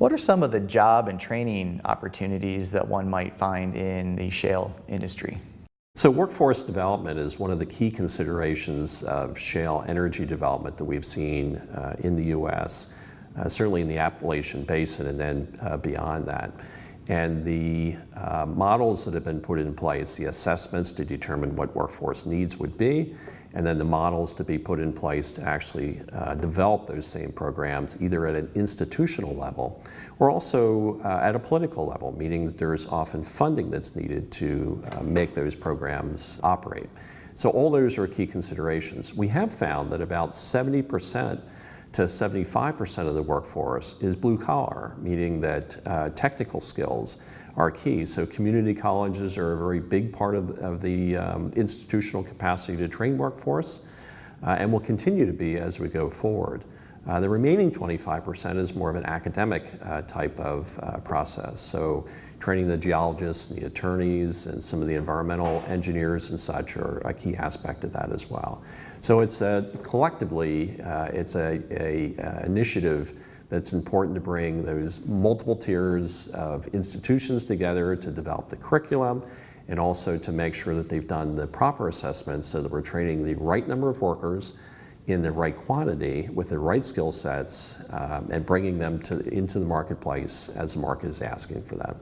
What are some of the job and training opportunities that one might find in the shale industry? So workforce development is one of the key considerations of shale energy development that we've seen uh, in the U.S., uh, certainly in the Appalachian Basin and then uh, beyond that. And the uh, models that have been put in place, the assessments to determine what workforce needs would be, and then the models to be put in place to actually uh, develop those same programs either at an institutional level or also uh, at a political level, meaning that there's often funding that's needed to uh, make those programs operate. So all those are key considerations. We have found that about 70% to 75% of the workforce is blue collar, meaning that uh, technical skills are key. So community colleges are a very big part of, of the um, institutional capacity to train workforce uh, and will continue to be as we go forward. Uh, the remaining 25% is more of an academic uh, type of uh, process. So training the geologists and the attorneys and some of the environmental engineers and such are a key aspect of that as well. So it's a, collectively, uh, it's a, a, a initiative that's important to bring those multiple tiers of institutions together to develop the curriculum and also to make sure that they've done the proper assessments so that we're training the right number of workers in the right quantity with the right skill sets um, and bringing them to, into the marketplace as the market is asking for that.